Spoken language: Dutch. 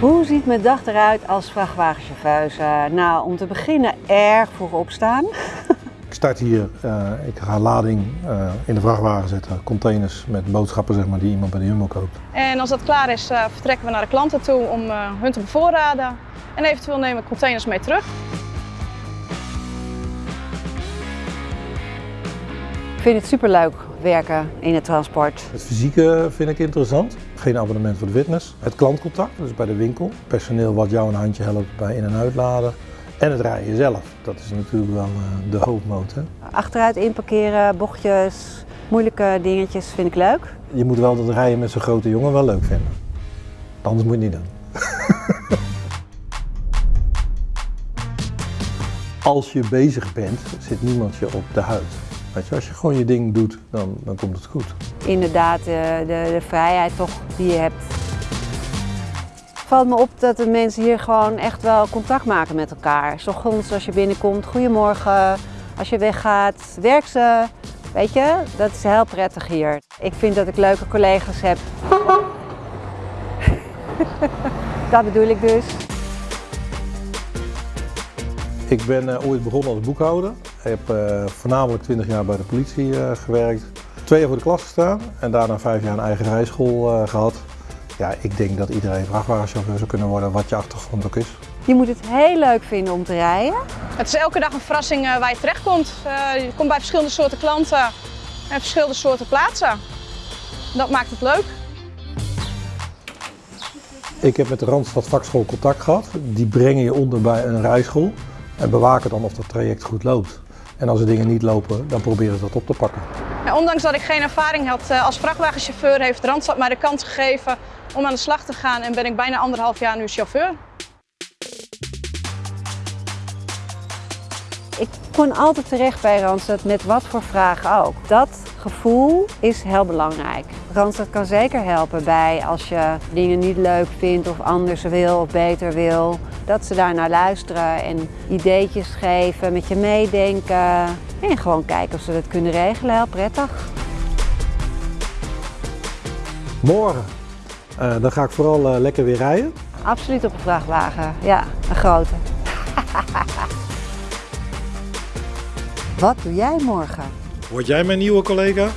Hoe ziet mijn dag eruit als vrachtwagenchauffeuse? Nou, om te beginnen erg vroeg opstaan. Ik start hier, uh, ik ga lading uh, in de vrachtwagen zetten, containers met boodschappen zeg maar, die iemand bij de Jumbo koopt. En als dat klaar is, uh, vertrekken we naar de klanten toe om hun te bevoorraden. En eventueel nemen we containers mee terug. Ik vind het superleuk werken in het transport. Het fysieke vind ik interessant. Geen abonnement voor de fitness. Het klantcontact, dus bij de winkel. Personeel wat jou een handje helpt bij in- en uitladen. En het rijden zelf. Dat is natuurlijk wel uh, de hoofdmoot. Hè? Achteruit inparkeren, bochtjes, moeilijke dingetjes vind ik leuk. Je moet wel dat rijden met zo'n grote jongen wel leuk vinden. Anders moet je het niet doen. Als je bezig bent, zit niemand je op de huid. Weet je, als je gewoon je ding doet, dan, dan komt het goed. Inderdaad, de, de, de vrijheid toch die je hebt. Het valt me op dat de mensen hier gewoon echt wel contact maken met elkaar. S ochtends als je binnenkomt, goedemorgen. Als je weggaat, werk ze. Weet je, dat is heel prettig hier. Ik vind dat ik leuke collega's heb. dat bedoel ik dus. Ik ben uh, ooit begonnen als boekhouder. Ik heb uh, voornamelijk 20 jaar bij de politie uh, gewerkt. Twee jaar voor de klas gestaan en daarna vijf jaar een eigen rijschool gehad. Ja, ik denk dat iedereen vrachtwagenchauffeur zou kunnen worden, wat je achtergrond ook is. Je moet het heel leuk vinden om te rijden. Het is elke dag een verrassing waar je terechtkomt. je komt bij verschillende soorten klanten en verschillende soorten plaatsen. Dat maakt het leuk. Ik heb met de Randstad Vakschool contact gehad. Die brengen je onder bij een rijschool en bewaken dan of dat traject goed loopt. En als er dingen niet lopen, dan proberen ze dat op te pakken. Ondanks dat ik geen ervaring had als vrachtwagenchauffeur, heeft Randstad mij de kans gegeven om aan de slag te gaan en ben ik bijna anderhalf jaar nu chauffeur. Ik kon altijd terecht bij Randstad met wat voor vragen ook. Dat gevoel is heel belangrijk. Randstad kan zeker helpen bij als je dingen niet leuk vindt of anders wil of beter wil. Dat ze daar naar luisteren en ideetjes geven, met je meedenken. En gewoon kijken of ze dat kunnen regelen, heel prettig. Morgen, uh, dan ga ik vooral uh, lekker weer rijden. Absoluut op een vrachtwagen, ja, een grote. Wat doe jij morgen? Word jij mijn nieuwe collega?